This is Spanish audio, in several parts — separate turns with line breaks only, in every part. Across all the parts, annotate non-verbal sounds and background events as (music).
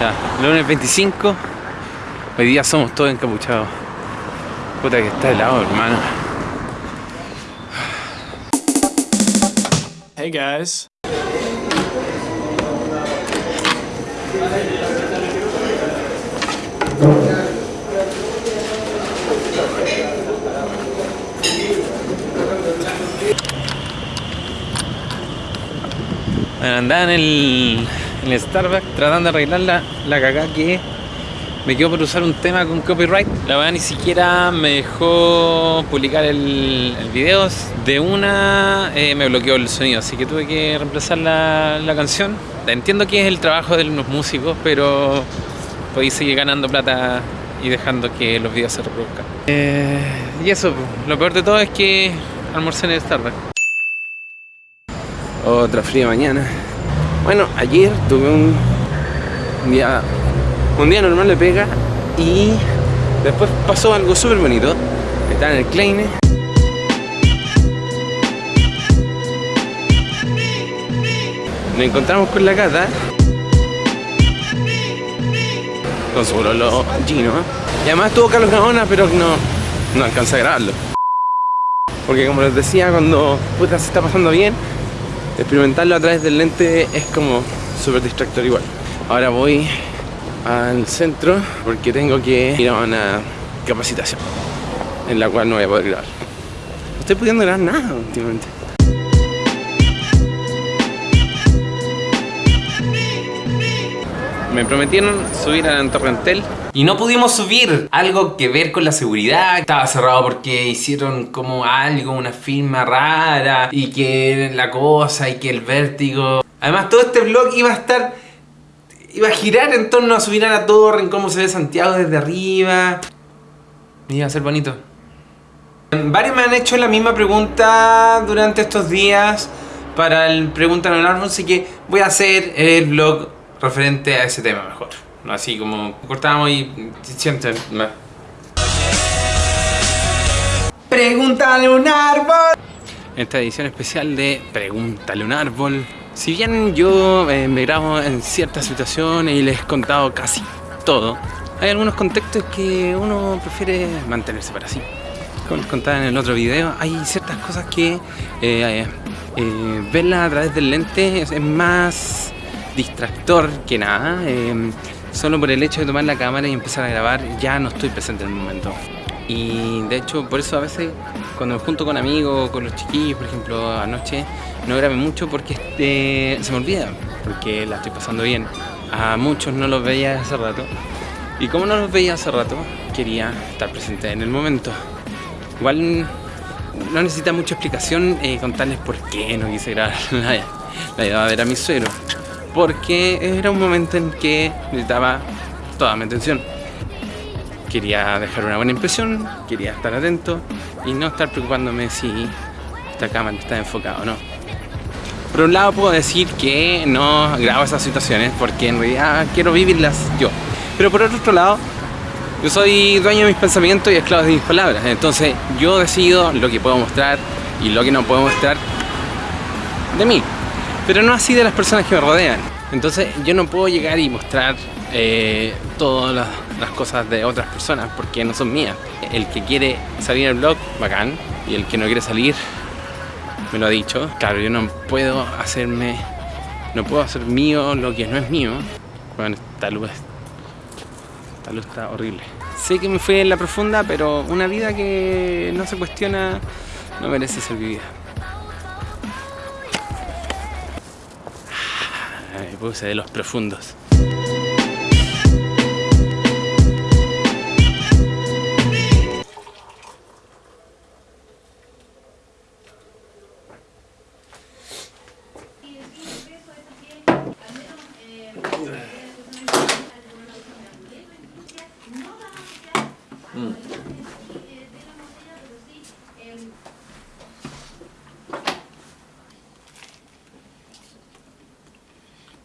Ya, lunes 25. Hoy día somos todos encapuchados. Puta que está helado, hermano.
Hey guys.
Bueno, andaba en el, en el Starbucks tratando de arreglar la, la cagada que me quedó por usar un tema con copyright. La verdad ni siquiera me dejó publicar el, el video. De una eh, me bloqueó el sonido, así que tuve que reemplazar la, la canción. Entiendo que es el trabajo de los músicos, pero podéis seguir ganando plata y dejando que los videos se reproduzcan. Eh, y eso, lo peor de todo es que almorcé en el Starbucks. Otra fría mañana. Bueno, ayer tuve un día, un día normal de pega y después pasó algo súper bonito. Estaba en el Kleine. Nos encontramos con la Cata. Con su lo Gino. Y además tuvo Carlos Gaona, pero no, no alcanza a grabarlo. Porque como les decía, cuando puta se está pasando bien, experimentarlo a través del lente es como súper distractor igual. Ahora voy al centro porque tengo que ir a una capacitación en la cual no voy a poder grabar. No estoy pudiendo grabar nada últimamente. Me prometieron subir a Torrentel
Y no pudimos subir. Algo que ver con la seguridad. Estaba cerrado porque hicieron como algo, una firma rara. Y que la cosa y que el vértigo. Además todo este vlog iba a estar... Iba a girar en torno a subir a la torre, en cómo se ve Santiago desde arriba. Iba a ser bonito. Varios me han hecho la misma pregunta durante estos días para el Pregunta en el Árbol, así que voy a hacer el vlog referente a ese tema mejor. Así como cortamos y siempre... Pregúntale un árbol.
esta edición especial de Pregúntale un árbol. Si bien yo eh, me grabo en ciertas situaciones y les he contado casi todo, hay algunos contextos que uno prefiere mantenerse para sí. Como les contaba en el otro video, hay ciertas cosas que eh, eh, verlas a través del lente es, es más distractor que nada. Eh, solo por el hecho de tomar la cámara y empezar a grabar ya no estoy presente en el momento. Y de hecho por eso a veces cuando me junto con amigos, con los chiquillos, por ejemplo anoche, no grabé mucho porque este, se me olvida, porque la estoy pasando bien. A muchos no los veía hace rato. Y como no los veía hace rato, quería estar presente en el momento. Igual no necesita mucha explicación eh, contarles por qué no quise grabar (laughs) la, la iba a ver a mi suegro. Porque era un momento en que necesitaba toda mi atención. Quería dejar una buena impresión, quería estar atento y no estar preocupándome si esta cámara está enfocada o no. Por un lado puedo decir que no grabo esas situaciones porque en realidad quiero vivirlas yo. Pero por otro lado, yo soy dueño de mis pensamientos y esclavo de mis palabras. Entonces yo decido lo que puedo mostrar y lo que no puedo mostrar de mí. Pero no así de las personas que me rodean. Entonces yo no puedo llegar y mostrar eh, todas las, las cosas de otras personas porque no son mías. El que quiere salir el blog, bacán. Y el que no quiere salir, me lo ha dicho. Claro, yo no puedo hacerme, no puedo hacer mío lo que no es mío. Bueno, esta luz, esta luz está horrible. Sé que me fui en la profunda, pero una vida que no se cuestiona no merece ser vivida. Ay, puse de los profundos.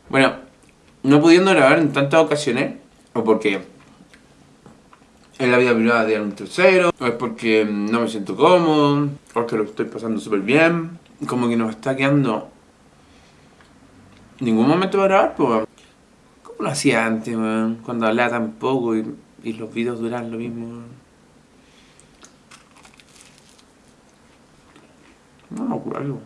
Bueno, no pudiendo grabar en tantas ocasiones, o porque es la vida privada de un tercero, o es porque no me siento cómodo, o que lo estoy pasando súper bien, como que no me está quedando ningún momento para grabar, pues. ¿Cómo
¿Cómo lo hacía antes, weón? Cuando hablaba tan poco y, los videos duraban lo mismo. No me acuerdo.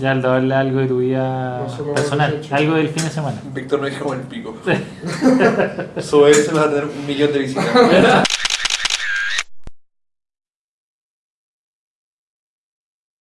Ya, Aldo, habla algo de tu vida
No
personal, algo del fin de semana.
Víctor me dijo como el pico. (laughs) Sube eso va a tener un millón de visitas. (laughs)